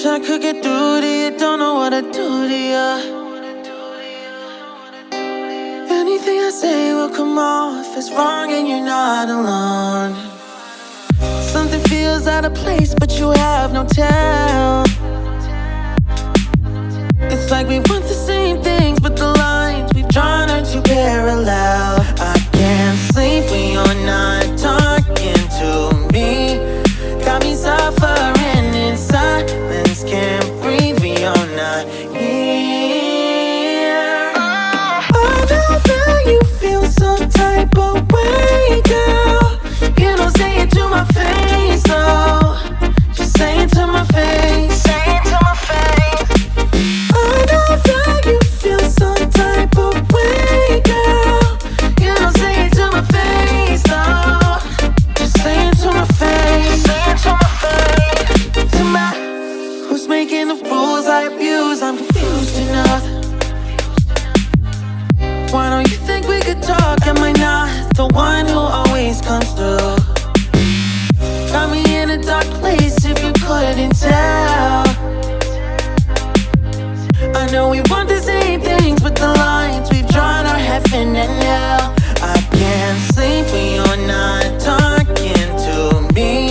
Wish I could get through to you, don't know what I do to you Anything I say will come off as wrong and you're not alone. Something feels out of place but you have no tell. It's like we want the same things but the lines we've drawn are too parallel. rules I abuse, I'm confused enough Why don't you think we could talk? Am I not the one who always comes through? Got me in a dark place if you couldn't tell I know we want the same things, but the lines we've drawn are heaven and hell I can't sleep when you're not talking to me